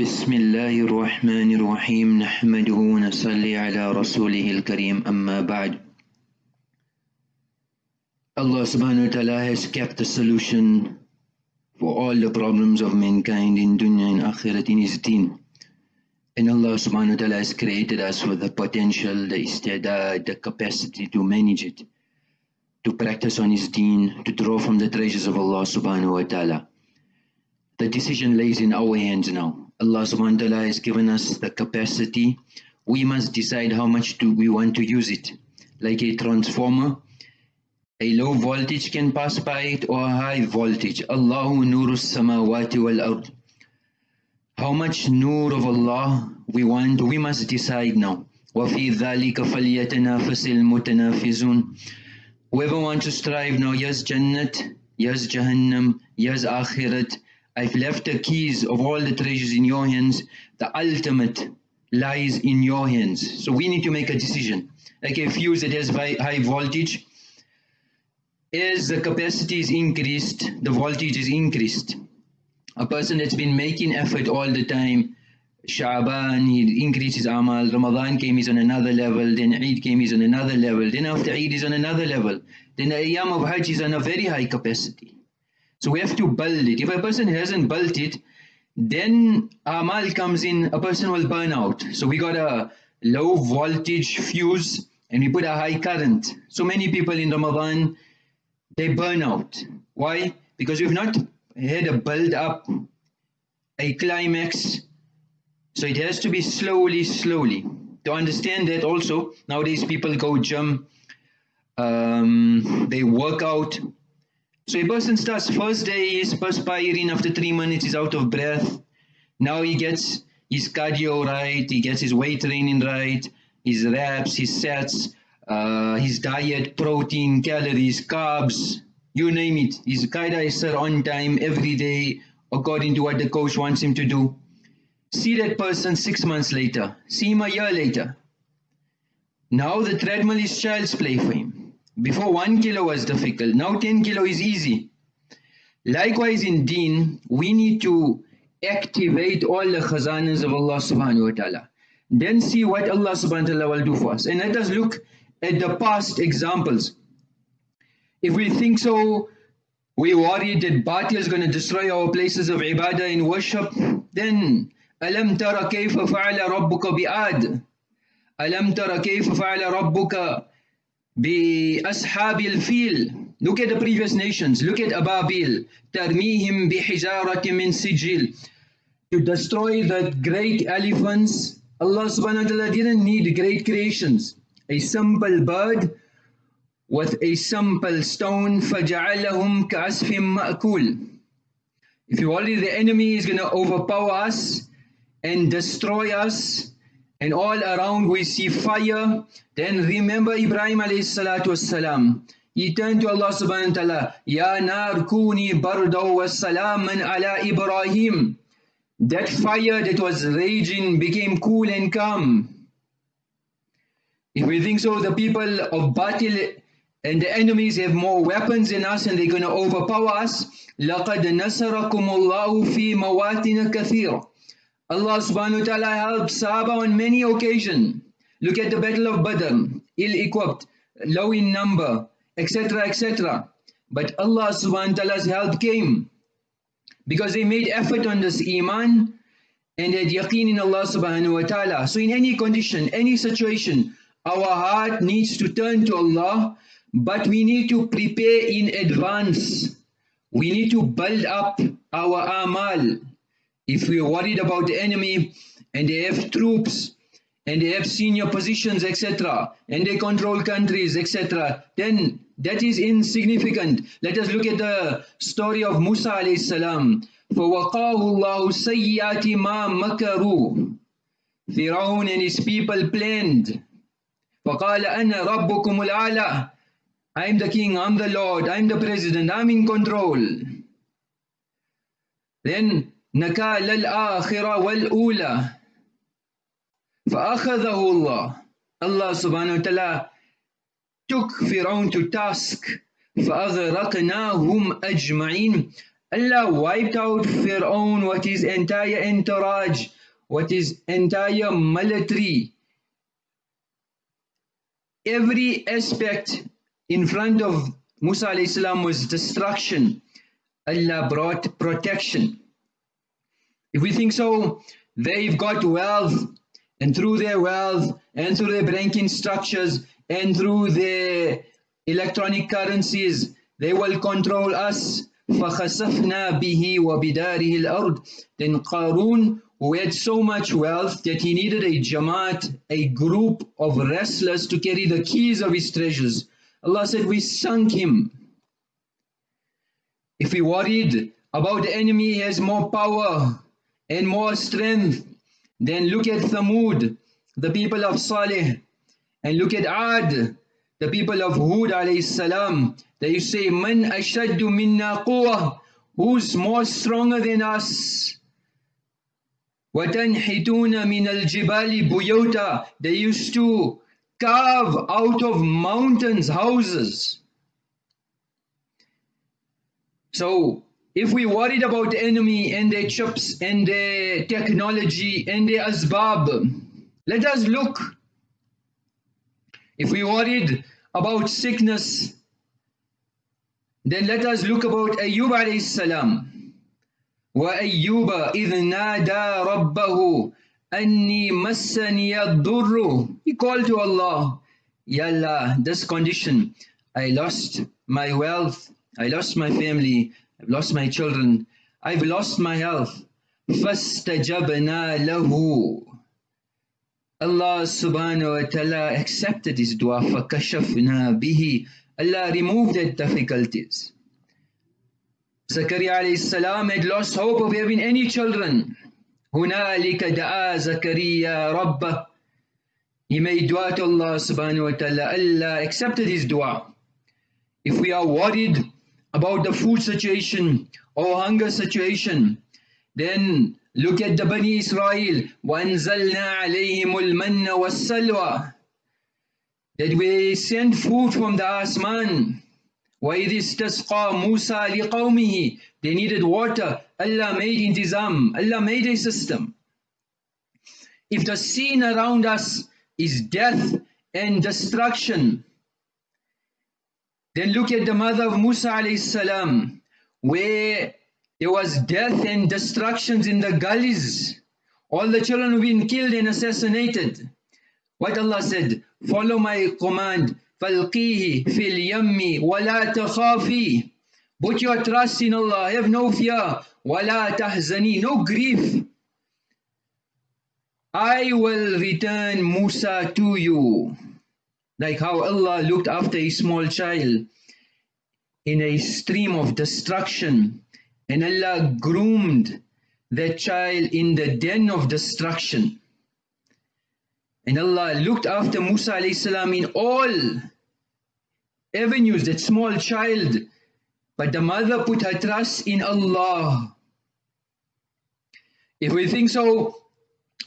بسم الله الرحمن الرحيم نحمده ونصلي على رسوله الكريم أما بعد Allah subhanahu wa ta'ala has kept the solution for all the problems of mankind in dunya and akhirat in his deen. And Allah subhanahu wa ta'ala has created us with the potential, the istidad, the capacity to manage it, to practice on his deen, to draw from the treasures of Allah subhanahu wa ta'ala. The decision lays in our hands now. Allah subhanahu wa ta'ala has given us the capacity. We must decide how much do we want to use it. Like a transformer, a low voltage can pass by it or a high voltage. Allahu nuru samawati wal ard. How much nur of Allah we want, we must decide now. وَفِي ذَلِكَ فَلْيَتَنَافَسِ الْمُتَنَافِزُونَ Whoever wants to strive now, yes Jannat, yes Jahannam, yes Akhirat, I've left the keys of all the treasures in your hands. The ultimate lies in your hands. So we need to make a decision. Like a fuse that has high voltage, as the capacity is increased, the voltage is increased. A person that's been making effort all the time, Sha'ban, he increases Amal, Ramadan came, he's on another level, then Eid came, he's on another level, then after Eid, he's on another level, then the Ayyam of Hajj is on a very high capacity. So we have to build it. If a person hasn't built it, then Amal comes in, a person will burn out. So we got a low voltage fuse and we put a high current. So many people in Ramadan, they burn out. Why? Because we've not had a build up, a climax. So it has to be slowly, slowly. To understand that also, nowadays people go gym, um, they work out. So a person starts first day is perspiring, after three minutes he's out of breath. Now he gets his cardio right, he gets his weight training right, his reps, his sets, uh, his diet, protein, calories, carbs, you name it. His qaida is on time every day according to what the coach wants him to do. See that person six months later. See him a year later. Now the treadmill is child's play for him. Before one kilo was difficult. Now 10 kilo is easy. Likewise in deen, we need to activate all the khazanas of Allah subhanahu wa ta'ala. Then see what Allah subhanahu wa ta'ala will do for us. And let us look at the past examples. If we think so, we worry that batil is going to destroy our places of ibadah and worship, then ألم ترى كيف فعل ربك بآد ألم ترى كيف فعل ربك بأصحاب الفيل Look at the previous nations. Look at Ababil. ترميهم بحجارة من سجيل. To destroy the great elephants, Allah subhanahu wa ta'ala didn't need great creations. A simple bird with a simple stone فَجَعَلَهُمْ كَعَسْفٍ مَأْكُولٍ If you worry the enemy is going to overpower us and destroy us and all around we see fire, then remember Ibrahim alayhi salatu wassalam. He turned to Allah subhanahu wa ta'ala, Ya nar kuni bardaw wa salaman ala Ibrahim. That fire that was raging became cool and calm. If we think so, the people of Batil and the enemies have more weapons than us and they're going to overpower us. لَقَدْ نَصَرَكُمُ اللَّهُ فِي مَوَاتِنَ كَثِيرًا Allah subhanahu wa ta'ala helped Sahaba on many occasions. Look at the battle of Badr, ill-equipped, low in number, etc., etc. But Allah subhanahu wa ta'ala's help came because they made effort on this iman and had yaqeen in Allah subhanahu wa ta'ala. So in any condition, any situation, our heart needs to turn to Allah but we need to prepare in advance. We need to build up our amal. If we are worried about the enemy and they have troops and they have senior positions, etc., and they control countries, etc., then that is insignificant. Let us look at the story of Musa alayhi salam. فَوَقَاهُ اللَّهُ سَيِّئَاتِ مَا مَكَرُوا Firaun and his people planned. فَقَالَ أَنَا رَبُّكُمُ الْأَعْلَى I'm the king, I'm the lord, I'm the president, I'm in control. Then نكال الآخرة والأولى فأخذه الله subhanahu wa ta'ala took Firaun to task فأغرقناهم أجمعين Allah wiped out Fir'aun, what his entire entourage, what his entire military. Every aspect in front of Musa was destruction. Allah brought protection. If we think so, they've got wealth, and through their wealth, and through their banking structures, and through their electronic currencies, they will control us. فَخَسَفْنَا بِهِ وَبِدَارِهِ الْأَرْضِ Then Qarun, who had so much wealth that he needed a jamaat, a group of wrestlers to carry the keys of his treasures. Allah said, we sunk him. If we worried about the enemy has more power and more strength, then look at Thamud, the people of Saleh, and look at Ad, the people of Hud alayhi salam. They say, Man ashaddu minna quwwah, who's more stronger than us? وَتَنْحِتُونَ مِنَ الْجِبَالِ بُيُوتًا They used to carve out of mountains houses. So, if we worried about the enemy and their chips and their technology and their asbab, let us look. If we worried about sickness, then let us look about Ayyub alayhi salam. وأيوب إذ نادى ربه أني مسني الضر He called to Allah, Ya Allah, this condition, I lost my wealth, I lost my family, I've lost my children, I've lost my health. فاستجبنا له Allah subhanahu wa ta'ala accepted his dua فَكَشَفْنَا بِهِ Allah removed the difficulties. Zakaria alayhi salam had lost hope of having any children. هُنَالِكَ دَعَا زَكَرِيَّا رَبَّهِ He made dua to Allah subhanahu wa ta'ala. Allah accepted his dua. If we are worried about the food situation or hunger situation, then look at the Bani Israel. وَأَنزَلْنَا عَلَيْهِمُ الْمَنَّ وَالسَّلْوَى That we send food from the asman وَإِذِ اسْتَسْقَى مُوسَى لِقَوْمِهِ They needed water. Allah made intizam. Allah made a system. If the scene around us is death and destruction, then look at the mother of Musa alayhi salam, where there was death and destructions in the gullies. All the children have been killed and assassinated. What Allah said, follow my command, فَالْقِيهِ فِي الْيَمِّ وَلَا تَخَافِي Put your trust in Allah, have no fear. وَلَا تَحْزَنِي No grief. I will return Musa to you. Like how Allah looked after a small child in a stream of destruction and Allah groomed that child in the den of destruction. And Allah looked after Musa salam in all avenues, that small child. But the mother put her trust in Allah. If we think so,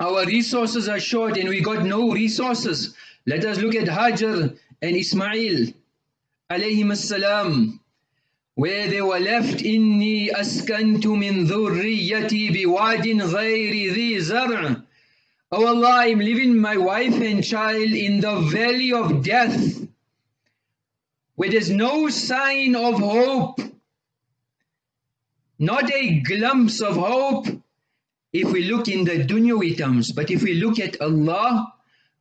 our resources are short and we got no resources. Let us look at Hajar and Ismail alayhim salam where they were left inni askantu min dhurriyyati biwadin ghayri dhi zar' Oh Allah, I'm leaving my wife and child in the valley of death where there's no sign of hope, not a glimpse of hope, if we look in the dunyawi terms. But if we look at Allah,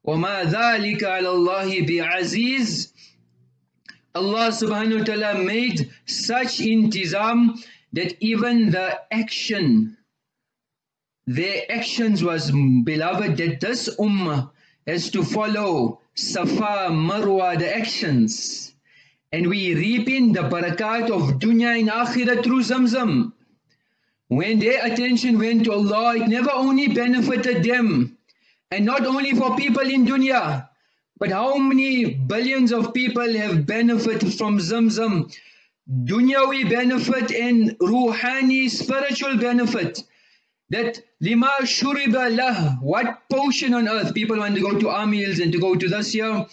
وَمَا ذَلِكَ عَلَى اللَّهِ بِعَزِيزٍ Allah subhanahu wa ta'ala made such intizam that even the action, their actions was beloved that this ummah has to follow Safa, Marwa, the actions and we reaping the barakat of dunya and akhirah through Zamzam. When their attention went to Allah, it never only benefited them, and not only for people in dunya, but how many billions of people have benefited from Zamzam? Dunyawi benefit and ruhani spiritual benefit. That lima shuriba lah, what potion on earth? People want to go to Amils and to go to this here,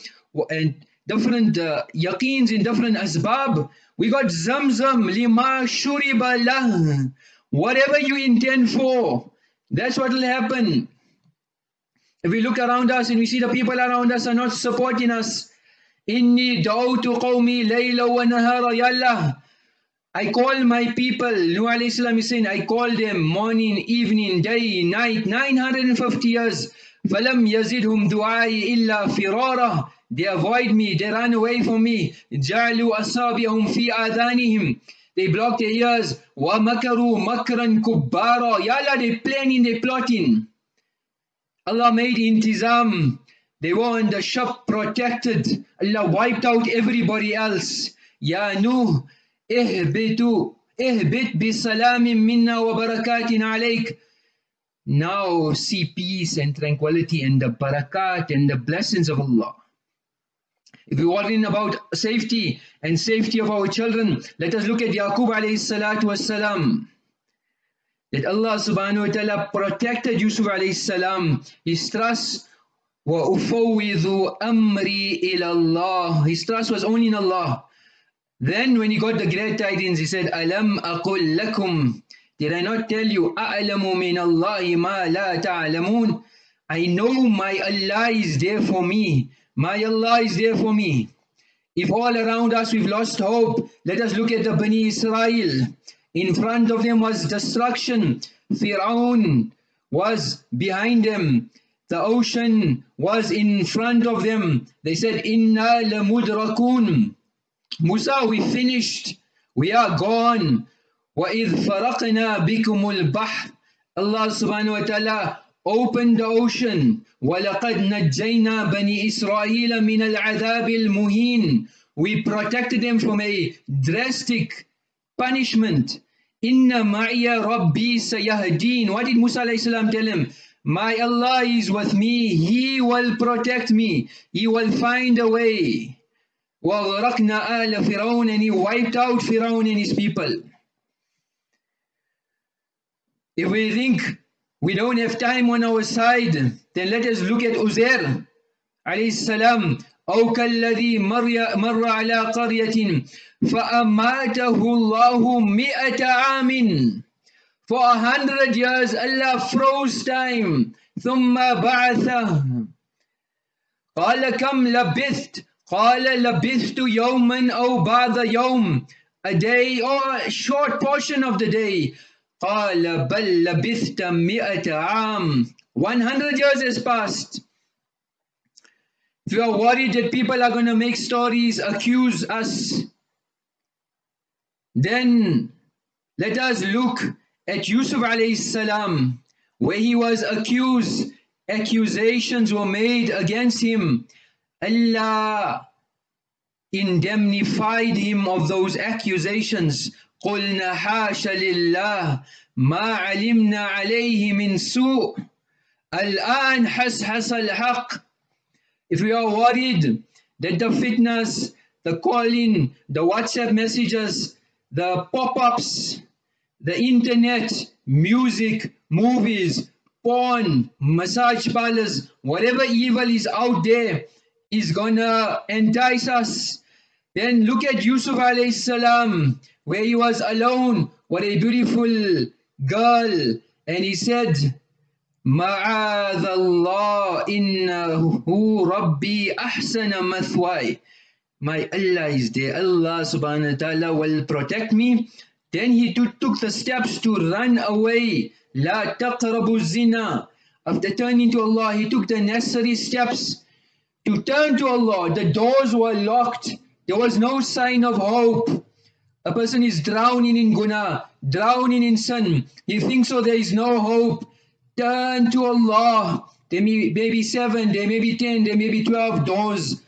and different uh, yaqeens in different asbab. We got zamzam, lima shuriba lah. Whatever you intend for, that's what will happen. If we look around us and we see the people around us are not supporting us, Inni da'utu qawmi layla wa nahara yallah. I call my people, Nuh alayhi salam is saying, I call them morning, evening, day, night, 950 years. فَلَمْ يَزِدْهُمْ دُعَائِ إِلَّا فِرَارًا They avoid me, they run away from me. جَعْلُوا أَصَابِهُمْ فِي آذَانِهِمْ They block their ears. وَمَكَرُوا مَكْرًا كُبَّارًا Ya Allah, they planning, they plotting. Allah made intizam. They were in the shop protected. Allah wiped out everybody else. Ya Nuh, ihbitu, ihbit bisalamin minna wa barakatin alayk. Now see peace and tranquility and the barakat and the blessings of Allah. If we worrying about safety and safety of our children, let us look at Yaqub alayhi salatu wasalam That Allah subhanahu wa ta'ala protected Yusuf alayhi salam. His trust وَأُفَوِّذُ أَمْرِي إِلَى اللَّهِ His trust was only in Allah. Then when he got the great tidings, he said, أَلَمْ أَقُلْ لَكُمْ Did I not tell you, أَعْلَمُ مِنَ اللَّهِ مَا لَا تَعْلَمُونَ I know my Allah is there for me. My Allah is there for me. If all around us we've lost hope, let us look at the Bani Israel. In front of them was destruction. Fir'aun was behind them. The ocean was in front of them. They said, Inna lamudrakun. Musa, we finished. We are gone. وَإِذْ فَرَقْنَا بِكُمُ الْبَحْرِ Allah subhanahu wa ta'ala opened the ocean. وَلَقَدْ نَجَّيْنَا بَنِي إِسْرَائِيلَ مِنَ الْعَذَابِ الْمُهِينِ We protected them from a drastic punishment. Inna ma'iya rabbi sayahdeen. What did Musa tell him? My Allah is with me, He will protect me, He will find a way. وَغْرَقْنَا آلَ فِرَوْنَ And He wiped out Firaun and his people. If we think we don't have time on our side, then let us look at Uzair عليه السلام أو كالذي مر, مر على قرية فأماته الله مئة عام For a hundred years Allah froze time. ثم بعثه. قال كم لبثت؟ قال لبثت يوما أو بعض يوم. A day or a short portion of the day. قال بل لبثت مئة عام. 100 years has passed. if you are worried that people are going to make stories accuse us then let us look at Yusuf alayhi salam, where he was accused, accusations were made against him. Allah indemnified him of those accusations. قلنا حاش لله ما علمنا عليه من سوء الآن حسحس الحق if we are worried that the fitnas, the calling, the WhatsApp messages, the pop-ups, the internet, music, movies, porn, massage parlors, whatever evil is out there is gonna entice us. Then look at Yusuf alayhi salam, where he was alone. What a beautiful girl. And he said, معاذ الله إنه ربي أحسن مثواي My Allah is there. Allah subhanahu wa ta'ala will protect me then he took the steps to run away. La taqrabu zina. After turning to Allah, he took the necessary steps to turn to Allah. The doors were locked. There was no sign of hope. A person is drowning in guna, drowning in sin. He thinks so there is no hope. Turn to Allah. There may, be seven, there may be ten, there may be twelve doors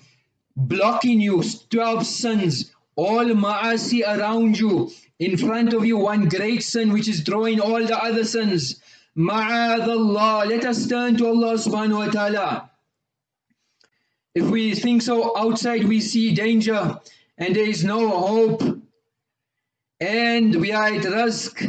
blocking you, twelve sins, all ma'asi around you. In front of you one great sin which is drawing all the other sins. Ma'adallah. Let us turn to Allah subhanahu wa ta'ala. If we think so outside we see danger and there is no hope and we are at risk,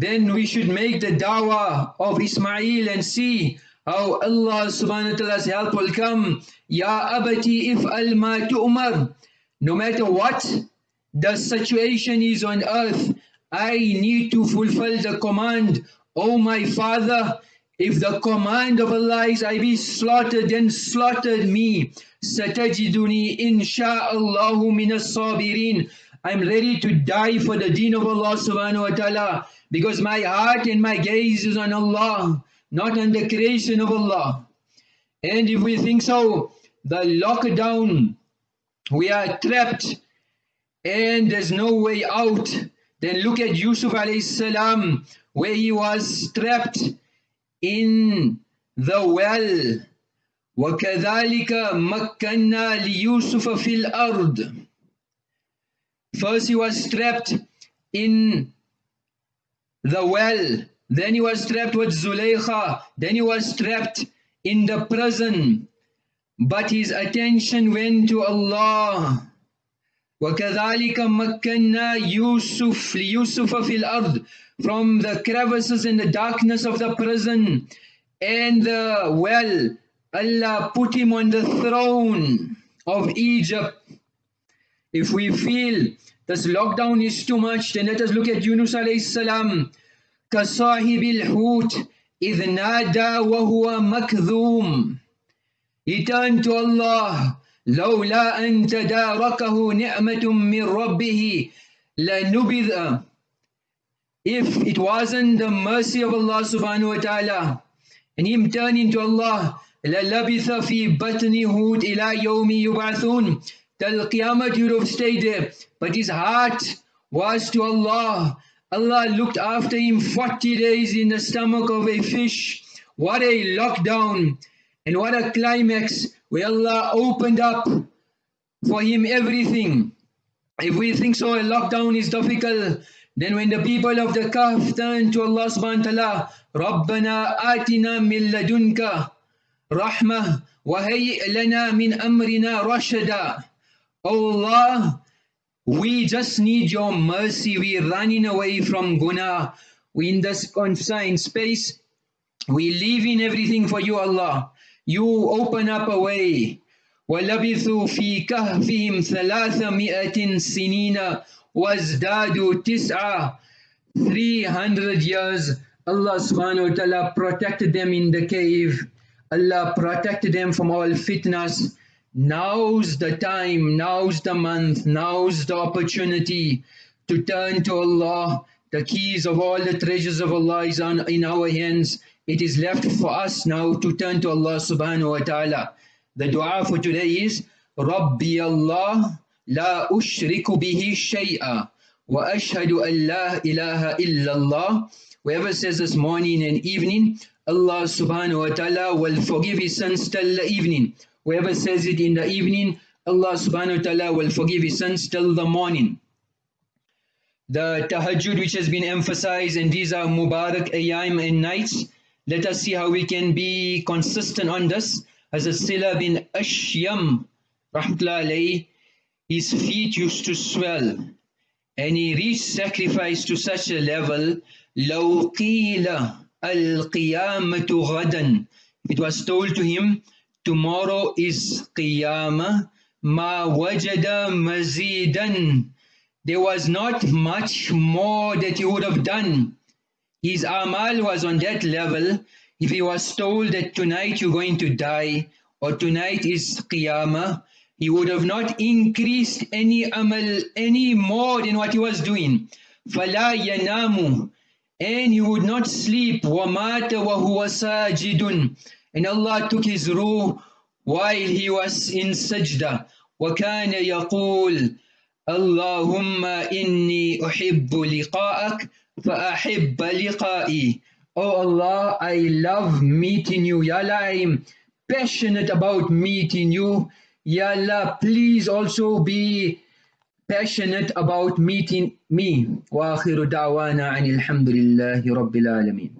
then we should make the dawah of Ismail and see how Allah subhanahu wa ta'ala's help will come. Ya abati if al ma tu'mar. No matter what the situation is on earth, I need to fulfill the command. Oh my father, if the command of Allah is I be slaughtered, then slaughtered me. Satajiduni insha'Allahu minas sabirin. I'm ready to die for the deen of Allah subhanahu wa ta'ala because my heart and my gaze is on Allah not on the creation of Allah. And if we think so, the lockdown, we are trapped and there's no way out. Then look at Yusuf alayhi salam, where he was trapped in the well. وكذلك مكنا ليوسف في الأرض First he was trapped in the well then he was trapped with Zuleikha. Then he was trapped in the prison. But his attention went to Allah. وكذلك مكنا يوسف ليوسف في الأرض from the crevices and the darkness of the prison and the well Allah put him on the throne of Egypt if we feel this lockdown is too much then let us look at Yunus alayhi salam كصاحب الحوت إذ نادى وهو مكذوم He turned to Allah لولا أن تداركه نعمة من ربه لنبذ If it wasn't the mercy of Allah subhanahu wa ta'ala and him turning to Allah للبث في بطن هود إلى يوم يبعثون Till Qiyamah he would have stayed there but his heart was to Allah Allah looked after him 40 days in the stomach of a fish. What a lockdown and what a climax where Allah opened up for him everything. If we think so, a lockdown is difficult, then when the people of the Kahf turn to Allah subhanahu wa ta'ala, رَبَّنَا آتِنَا مِن لَدُنْكَ رَحْمَةً وَهَيِّئْ لَنَا مِنْ أَمْرِنَا رَشَدًا Allah, we just need your mercy. We're running away from guna. We in this confined space. We leaving everything for you, Allah. You open up a way. وَلَبِثُوا فِي كَهْفِهِمْ ثَلَاثَمِئَةٍ سِنِينَ وَازْدَادُوا تِسْعَةً 300 years Allah subhanahu wa ta'ala protected them in the cave. Allah protected them from all fitnas. Now's the time, now's the month, now's the opportunity to turn to Allah. The keys of all the treasures of Allah is on, in our hands. It is left for us now to turn to Allah subhanahu wa ta'ala. The dua for today is Rabbi Allah la ushriku bihi shay'a wa ashhadu an la ilaha illallah. Whoever says this morning and evening, Allah subhanahu wa ta'ala will forgive his sins till the evening. Whoever says it in the evening, Allah subhanahu wa ta'ala will forgive his sins till the morning. The tahajjud which has been emphasized and these are Mubarak ayam and nights. Let us see how we can be consistent on this. As a Sila bin Ashyam, rahmatullah his feet used to swell and he reached sacrifice to such a level لو قيل القيامة غدا it was told to him Tomorrow is Qiyamah. Ma wajada mazidan. There was not much more that he would have done. His amal was on that level. If he was told that tonight you're going to die or tonight is Qiyamah, he would have not increased any amal any more than what he was doing. فَلَا يَنَامُ And he would not sleep. وَمَاتَ وَهُوَ سَاجِدٌ and Allah took his ruh while he was in sajda. وَكَانَ يَقُولُ اللهم إني أحب لقاءك فأحب لقائي Oh Allah, I love meeting you. Ya Allah, I'm passionate about meeting you. Ya Allah, please also be passionate about meeting me. وآخر دعوانا عن الحمد لله رب العالمين